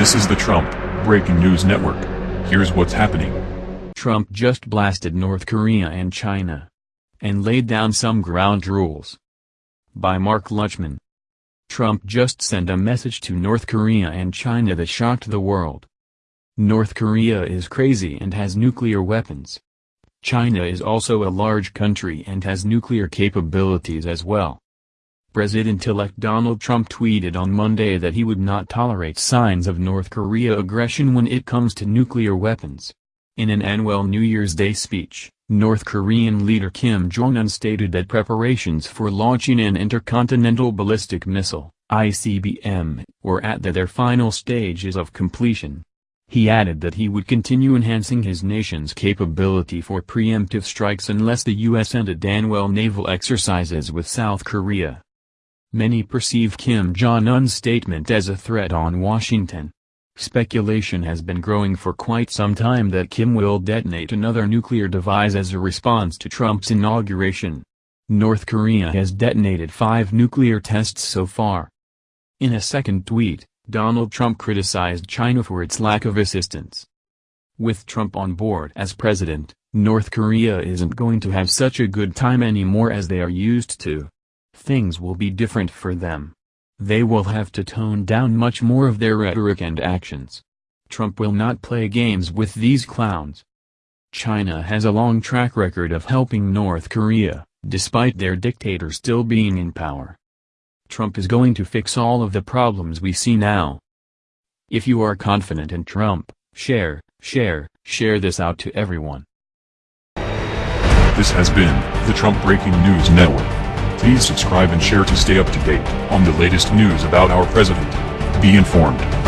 This is the Trump Breaking News Network. Here's what's happening. Trump just blasted North Korea and China. And laid down some ground rules. By Mark Luchman. Trump just sent a message to North Korea and China that shocked the world. North Korea is crazy and has nuclear weapons. China is also a large country and has nuclear capabilities as well. President-elect Donald Trump tweeted on Monday that he would not tolerate signs of North Korea aggression when it comes to nuclear weapons. In an annual New Year's Day speech, North Korean leader Kim Jong-un stated that preparations for launching an intercontinental ballistic missile, ICBM, were at the, their final stages of completion. He added that he would continue enhancing his nation's capability for preemptive strikes unless the U.S. ended annual naval exercises with South Korea. Many perceive Kim Jong-un's statement as a threat on Washington. Speculation has been growing for quite some time that Kim will detonate another nuclear device as a response to Trump's inauguration. North Korea has detonated five nuclear tests so far. In a second tweet, Donald Trump criticized China for its lack of assistance. With Trump on board as president, North Korea isn't going to have such a good time anymore as they are used to things will be different for them. They will have to tone down much more of their rhetoric and actions. Trump will not play games with these clowns. China has a long track record of helping North Korea, despite their dictator still being in power. Trump is going to fix all of the problems we see now. If you are confident in Trump, share, share, share this out to everyone. This has been the Trump Breaking News Network. Please subscribe and share to stay up to date on the latest news about our president. Be informed.